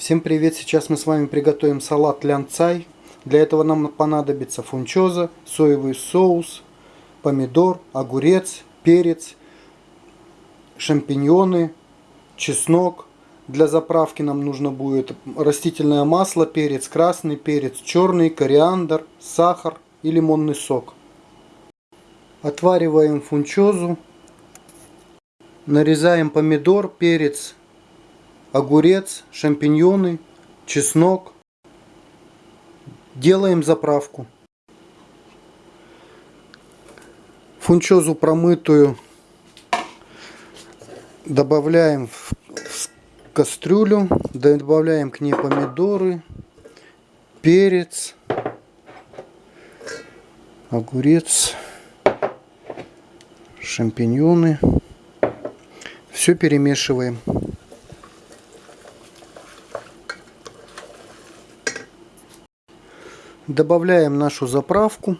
Всем привет! Сейчас мы с вами приготовим салат лянцай. Для этого нам понадобится фунчоза, соевый соус, помидор, огурец, перец, шампиньоны, чеснок. Для заправки нам нужно будет растительное масло, перец красный, перец черный, кориандр, сахар и лимонный сок. Отвариваем фунчозу. Нарезаем помидор, перец, огурец, шампиньоны, чеснок. Делаем заправку. Фунчозу промытую добавляем в кастрюлю, добавляем к ней помидоры, перец, огурец, шампиньоны. Все перемешиваем. Добавляем нашу заправку.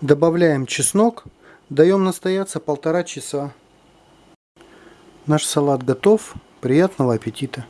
Добавляем чеснок. Даем настояться полтора часа. Наш салат готов. Приятного аппетита!